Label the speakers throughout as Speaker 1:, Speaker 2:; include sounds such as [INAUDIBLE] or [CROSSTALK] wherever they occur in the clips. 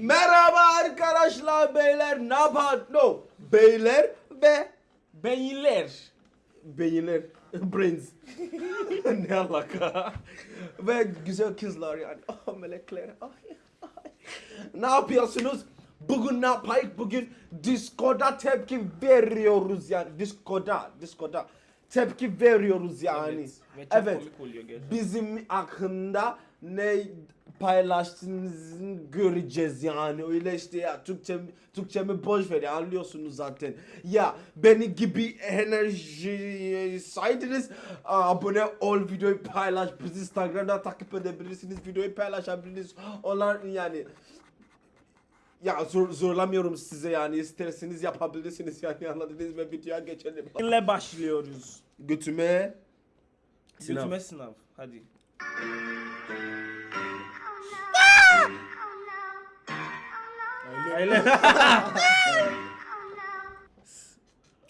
Speaker 1: Merhaba arkadaşlar beyler ne yapar? No. Beyler ve
Speaker 2: Beyler.
Speaker 1: beyinler. Brains. [LAUGHS] [LAUGHS] ne alaka? ve güzel kızlar yani. Oh melekler. Ay, ay. ne yapıyorsunuz? Bugün ne yapayım? Bugün Discord'a tepki veriyoruz yani. Discord'a, Discord'a tepki veriyoruz yani.
Speaker 2: Evet.
Speaker 1: Evet. Bizim hakkında ne paylaştığınızı göreceğiz yani öyle işte ya Türkçe Türkçemi boş ver ya anlıyorsunuz zaten ya beni gibi enerji saydınız abone ol videoyu paylaş bizi Instagram'da takip edebilirsiniz videoyu paylaşabilirsiniz onlar yani ya zor, zorlamıyorum size yani isterseniz yapabilirsiniz yani anladınız mı videoya geçelim
Speaker 2: Beyinle başlıyoruz.
Speaker 1: götüme Sınav.
Speaker 2: Götüme sınav. Hadi. Öyle. [LAUGHS]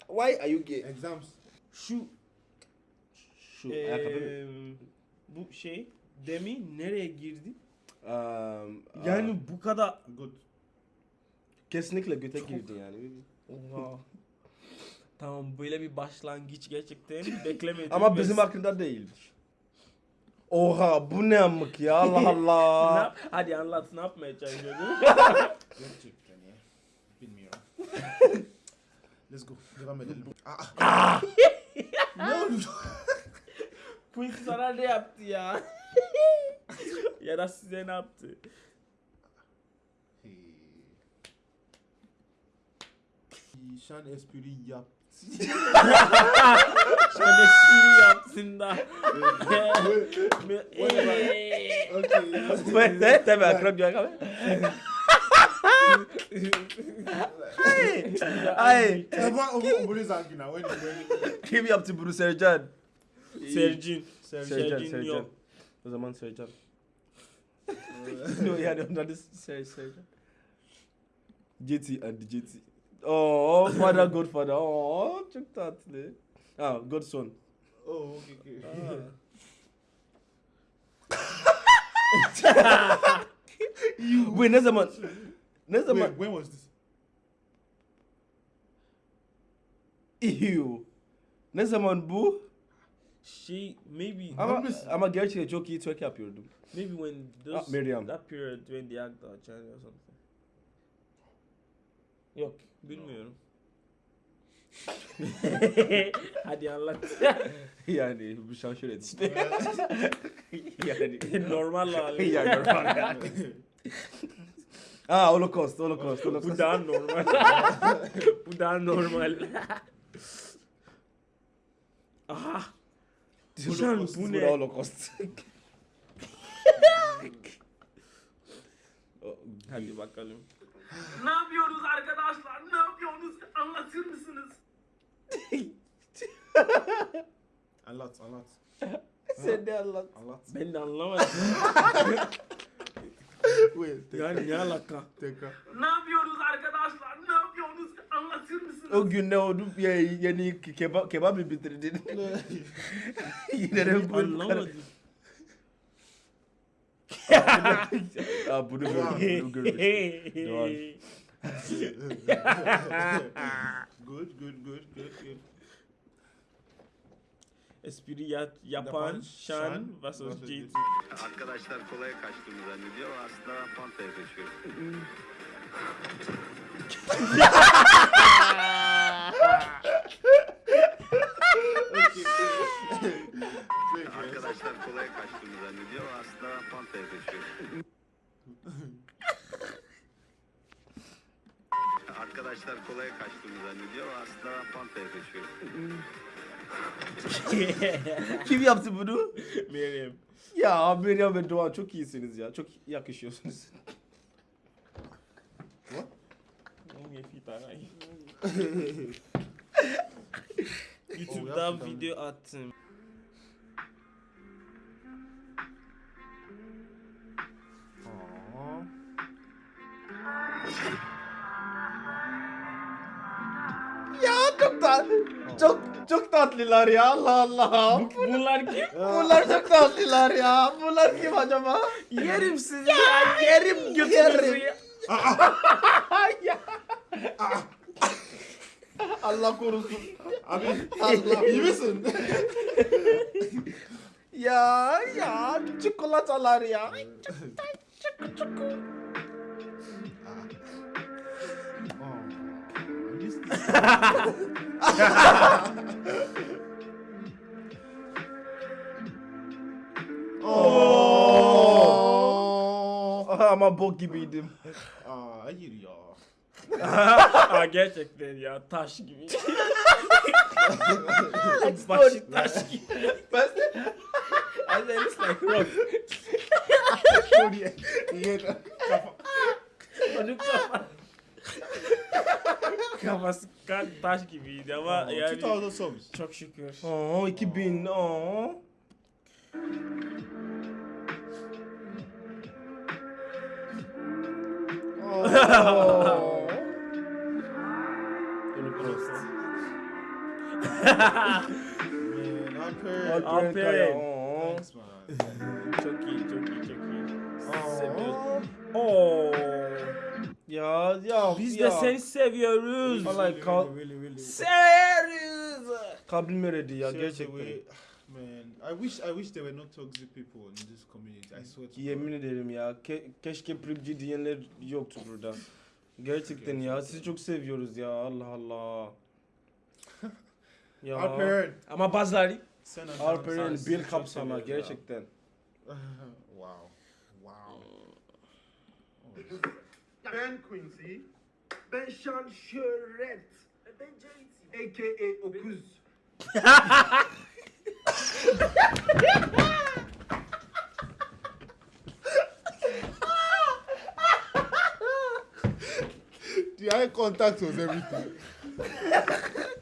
Speaker 1: why are you gay
Speaker 3: Exams.
Speaker 2: Şu
Speaker 1: şu ayakkabı mı?
Speaker 2: bu şey Demi nereye girdi?
Speaker 1: Um,
Speaker 2: Yani
Speaker 1: uh,
Speaker 2: bu kadar
Speaker 3: Good.
Speaker 1: kesinlikle göte girdi yani.
Speaker 2: Oha. Tamam böyle bir başlangıç gerçekten [LAUGHS] beklemedim.
Speaker 1: Ama bizim hakkında değildir. Oha bu ne amık ya Allah [LAUGHS]
Speaker 2: Ne
Speaker 1: Allah.
Speaker 2: yap- Hadi anlat ne yapmaya çalışıyordun?
Speaker 3: Gerçekten [LAUGHS] ya. Bilmiyorum. [LAUGHS] Let's go. Devam edelim. Ah. ne oluyor?
Speaker 2: Bu sana ne yaptı ya? ya da size ne yaptı?
Speaker 3: Hey. Şan espri yap.
Speaker 2: Şöyle espri yapsın da.
Speaker 3: Whatever. okay.
Speaker 1: Wait, eh, tabii akrab diyor abi. Ay,
Speaker 3: Ama o bu bunu sanki na. When when
Speaker 1: kim yaptı bunu Sercan?
Speaker 2: Sercin.
Speaker 1: Sercan, Sercan.
Speaker 2: yok.
Speaker 1: O zaman Sercan. no, [LAUGHS] yani onun adı Ser, Sercan. Jeti and Jeti. Oh, father godfather. Oh, çok tatlı. Ah, godson.
Speaker 3: Oh, okay, okay. [LAUGHS]
Speaker 1: Wait, ne zaman? Ne zaman?
Speaker 3: Wait, when was this?
Speaker 1: Ew. Ne zaman bu?
Speaker 2: Şey maybe
Speaker 1: Ama, ama gerçekten çok iyi twerk yapıyordum.
Speaker 2: maybe when those
Speaker 1: Ah, Miriam.
Speaker 2: that period when the act or something. Yok bilmiyorum. [LAUGHS] Hadi anlat. [LAUGHS]
Speaker 1: yani bu şaşırt işte. [LAUGHS] yani.
Speaker 2: Normal hali.
Speaker 1: yani normal yani. Aa holocaust, holocaust,
Speaker 2: Bu
Speaker 1: holocaust.
Speaker 2: daha normal. Bu daha normal. Aha. Hocam
Speaker 1: Holocaust,
Speaker 2: bu ne?
Speaker 1: Holocaust.
Speaker 2: Hadi bakalım. Ne yapıyoruz arkadaşlar? Ne yapıyorsunuz? Anlatır mısınız?
Speaker 3: Anlat, anlat. [LAUGHS]
Speaker 1: Sen de anlat.
Speaker 3: Anlat.
Speaker 2: Ben de anlamadım. [LAUGHS] Yani ne alaka?
Speaker 3: Tekrar.
Speaker 2: Ne yapıyoruz arkadaşlar? Ne yapıyorsunuz? Anlatır mısınız?
Speaker 1: O gün ne oldu? Ya, yani kebap, kebap mı bitirdin? [LAUGHS] Yine de
Speaker 2: Anlamadım.
Speaker 1: Aa bunu gördüm, bunu görmüştüm.
Speaker 3: Good, good, good, good, good.
Speaker 2: Espri ya- yapan Şan vs. JT.
Speaker 4: Arkadaşlar kolaya kaçtığımı zannediyor ama aslında ben Fanta'ya kaçıyorum. Arkadaşlar kolaya kaçtığımı zannediyor ama aslında ben Fanta'ya kaçıyorum. Arkadaşlar kolaya kaçtığımı zannediyor ama aslında ben Fanta'ya kaçıyorum. [LAUGHS]
Speaker 1: Kim yaptı bunu?
Speaker 2: Meryem.
Speaker 1: Ya Meryem ve Doğan çok iyisiniz ya. Çok yakışıyorsunuz.
Speaker 2: Aray. [LAUGHS]
Speaker 3: Oh,
Speaker 2: video attım.
Speaker 1: Ya çok tatlı. Çok çok tatlılar ya Allah Allah.
Speaker 2: Bunlar kim? [LAUGHS]
Speaker 1: Bunlar çok tatlılar ya. Bunlar kim acaba?
Speaker 2: Yerim sizi ya. Yerim götünüzü
Speaker 1: Yerim. [LAUGHS] Allah korusun.
Speaker 3: Abi Allah iyi misin?
Speaker 1: Ya ya çikolatalar ya.
Speaker 3: oh,
Speaker 1: Ama bok gibiydim.
Speaker 3: Aa, hayır ya.
Speaker 2: Aa gerçekten ya taş gibi. Başı taş gibi.
Speaker 1: Ben de
Speaker 2: And then it's like rock.
Speaker 3: Şuraya. Yere.
Speaker 2: Onun kafa. Kafası kan taş gibiydi ama yani
Speaker 3: 2000 songs.
Speaker 2: çok şükür.
Speaker 1: Oo 2000. Oo.
Speaker 3: Oh.
Speaker 1: Holocaust.
Speaker 3: Alper.
Speaker 2: Alperen.
Speaker 1: Oo.
Speaker 2: Çok iyi, çok iyi, çok iyi.
Speaker 3: Oh.
Speaker 2: Seviyoruz. Oo.
Speaker 1: Ya ya
Speaker 2: Biz
Speaker 1: ya.
Speaker 2: de seni seviyoruz.
Speaker 1: Vallahi kal.
Speaker 2: Severiz.
Speaker 1: kalbim eridi ya gerçekten.
Speaker 3: Man, I wish I wish there were no toxic people in this community. I swear to
Speaker 1: Yemin ederim ya. Ke- keşke Pripci diyenler yoktu burada. Gerçekten ya. Sizi çok seviyoruz ya. Allah Allah. [LAUGHS] ya.
Speaker 3: Alperen.
Speaker 2: Ama bazıları
Speaker 1: Alperen bir
Speaker 2: seviyoruz ya.
Speaker 1: gerçekten. [LAUGHS]
Speaker 3: wow. Wow. [LAUGHS]
Speaker 5: Ben Quincy. Ben Sean Şöhret. Ben JT. A.K.A. Okuz.
Speaker 3: The eye contact was everything.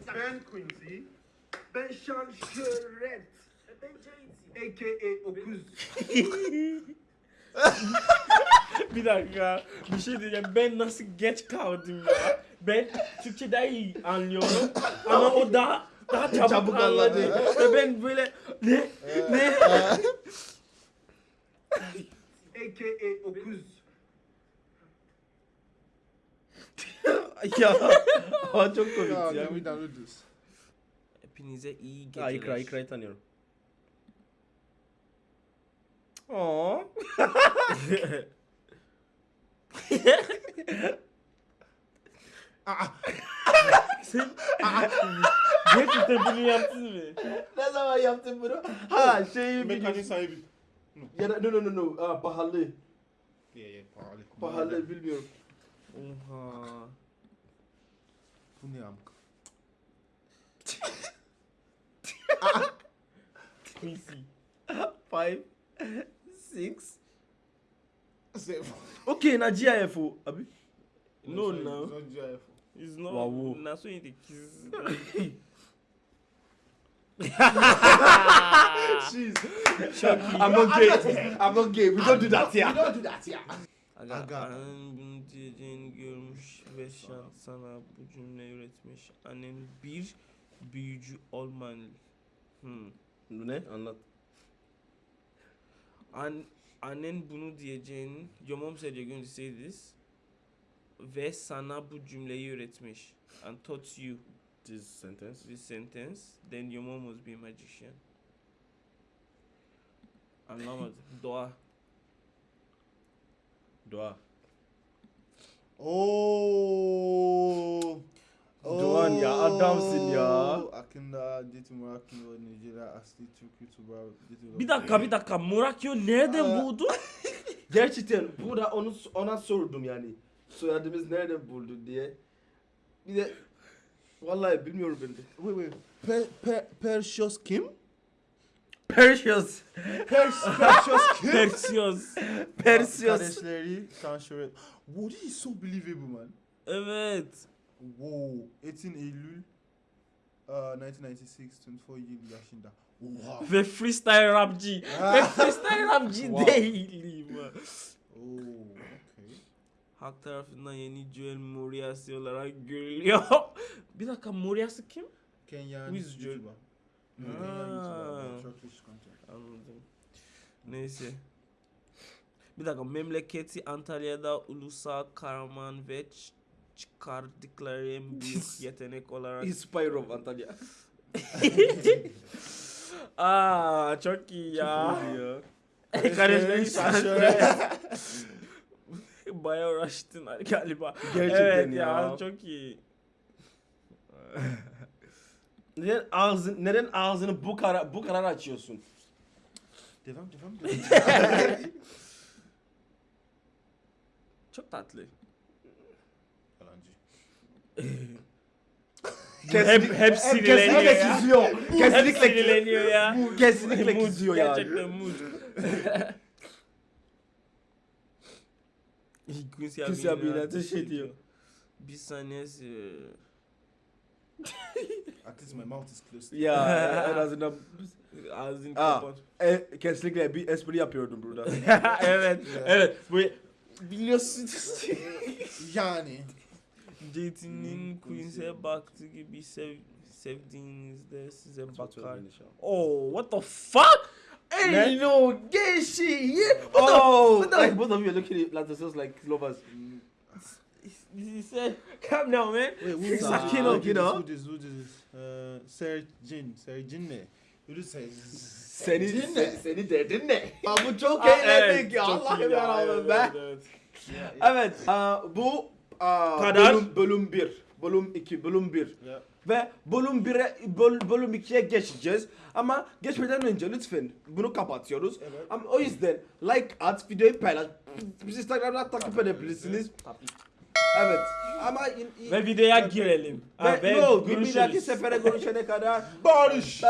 Speaker 5: Ben Quincy. Ben Sean Şöhret. Ben JT. A.K.A. Okuz. [LAUGHS] [LAUGHS]
Speaker 2: bir dakika bir şey diyeceğim ben nasıl geç kaldım ya ben Türkçe daha iyi anlıyorum ama o daha daha çabuk,
Speaker 1: Çabuk
Speaker 2: anladı ve ben böyle ne ne [LAUGHS]
Speaker 5: A.K.A. Okuz.
Speaker 1: ya. Çok komik ya.
Speaker 2: hepinize iyi
Speaker 1: Ha
Speaker 2: geceler
Speaker 1: ikra ikrayı tanıyorum. Oo.
Speaker 2: sen gerçekten bunu yaptın mı
Speaker 1: ne zaman yaptın bunu? Ha şeyi
Speaker 3: Mekanik
Speaker 1: biliyorsun.
Speaker 3: sahibi.
Speaker 1: Ya da no no no no. Aa, pahalı.
Speaker 3: Yeah, yeah, pahalı.
Speaker 1: Pahalı bilmiyorum.
Speaker 2: Oha.
Speaker 3: Bu ne amk? [LAUGHS]
Speaker 2: Quincy.
Speaker 1: Five, six.
Speaker 3: Seven.
Speaker 1: Okay, na GIF o. Abi.
Speaker 2: No, no.
Speaker 3: It's not GIF.
Speaker 2: It's not.
Speaker 1: Wow.
Speaker 2: Na so in the kiss.
Speaker 3: Jeez.
Speaker 1: I'm not gay. I'm not gay. We don't do that
Speaker 3: We
Speaker 1: here.
Speaker 3: don't do that here.
Speaker 2: Aga,
Speaker 3: Aga.
Speaker 2: annen bunu diyeceğini görmüş ve şan sana bu cümle üretmiş. Annen bir büyücü olmalı. Hmm.
Speaker 1: Bu ne? Anlat.
Speaker 2: An annen bunu diyeceğini, your mom said you're going to say this. Ve sana bu cümleyi öğretmiş. And taught you
Speaker 1: This sentence.
Speaker 2: this sentence. Then your mom must be a magician. Anlamadım. [LAUGHS] Doğa.
Speaker 1: Dua.
Speaker 3: Oh.
Speaker 1: Doğan ya, adamsın ya.
Speaker 3: Akında, Diti Murakio, Nigeria, Asli, Tuba, Diti
Speaker 2: Bir dakika bir dakika. Murakyo nereden buldu? [LAUGHS]
Speaker 1: Gerçekten burada onu ona sordum yani. Soyadımız nereden buldu diye. Bir de vallahi bilmiyorum ben de.
Speaker 3: Wait, wait. Per, per, Persios kim?
Speaker 1: Perseus.
Speaker 3: Pers, Persios kim? [LAUGHS]
Speaker 2: Persios.
Speaker 1: Perseus.
Speaker 3: Kardeşleri, Sanşöret. Wow, this is so believable, man.
Speaker 2: Evet.
Speaker 3: Wow. 18 Eylül 1996, 24 yıl yaşında. Wow.
Speaker 2: Ve freestyle rapçi. Ve [LAUGHS] freestyle rapçi
Speaker 3: Wow.
Speaker 2: değilim.
Speaker 3: Oh, okay.
Speaker 2: Halk tarafından yeni Joel Moriarty olarak görülüyor. [LAUGHS] bir dakika Moriarty kim?
Speaker 3: Kenyan
Speaker 2: Who is Joel?
Speaker 3: Content.
Speaker 2: Anladım. Neyse. Bir dakika memleketi Antalya'da Ulusal Kahraman ve çıkardıkları en büyük [LAUGHS] yetenek olarak.
Speaker 1: Inspire of Antalya. [LAUGHS]
Speaker 2: Aa çok iyi ya.
Speaker 3: Kardeşlerin
Speaker 2: Kardeşlerin
Speaker 3: şaşırıyor.
Speaker 2: Bayağı uğraştın [LAUGHS] galiba.
Speaker 1: Gerçekten
Speaker 2: evet
Speaker 1: ya.
Speaker 2: çok iyi.
Speaker 1: Neden ağzın neden ağzını bu kadar bu kadar açıyorsun?
Speaker 3: Devam devam devam.
Speaker 2: Çok tatlı. Hep hep sinirleniyor
Speaker 1: kesinlikle
Speaker 2: ya. Hep
Speaker 1: Kesinlikle
Speaker 2: sinirleniyor ya.
Speaker 1: Bu kesinlikle
Speaker 2: Mood,
Speaker 1: kızıyor yani.
Speaker 2: Gerçekten mood. Quincy
Speaker 1: Quincy
Speaker 2: abiyle
Speaker 1: şey
Speaker 2: ediyor.
Speaker 1: diyor.
Speaker 2: Bir saniyesi. [LAUGHS]
Speaker 3: At least my mouth is closed.
Speaker 1: Ya [LAUGHS] en azından
Speaker 2: Ağzını
Speaker 1: Aa.
Speaker 2: kapat.
Speaker 1: e, kesinlikle bir espri yapıyordum burada. [LAUGHS]
Speaker 2: evet, evet. Bu biliyorsun.
Speaker 3: Yani.
Speaker 2: JT'nin Quincy'e baktığı gibi sev, sevdiğinizde size bakar. Oh, what the fuck? Hey,
Speaker 1: Ne?
Speaker 2: no, gay shit, yeah. What
Speaker 1: Oh,
Speaker 2: the, what
Speaker 1: like
Speaker 2: the?
Speaker 1: both of you are looking at like yourselves like lovers.
Speaker 2: He said, calm down, man.
Speaker 3: Wait, who is
Speaker 1: Sakin
Speaker 3: this?
Speaker 1: ol,
Speaker 3: Who
Speaker 1: you know.
Speaker 3: Who this? Who this? Uh, Serjin. Serjin ne? Who this is?
Speaker 1: Seni, seni,
Speaker 3: ne?
Speaker 1: seni derdin ne? [LAUGHS] Ya bu çok eğlendik ya. Allah'ım yarabbim
Speaker 2: evet,
Speaker 1: be.
Speaker 2: evet, evet.
Speaker 1: Evet, aa, bu aa,
Speaker 2: Kadar.
Speaker 1: bölüm bölüm 1, bölüm 2, bölüm 1.
Speaker 3: Yeah.
Speaker 1: Ve bölüm 1'e böl, bölüm 2'ye geçeceğiz. Ama geçmeden önce lütfen bunu kapatıyoruz.
Speaker 3: Evet.
Speaker 1: Ama o yüzden like at, videoyu paylaş. Bizi Instagram'dan takip edebilirsiniz. Evet. Ama in- in-
Speaker 2: Ve videoya girelim. Ha,
Speaker 1: ve ne oldu? Bir dahaki sefere görüşene kadar
Speaker 3: Barış.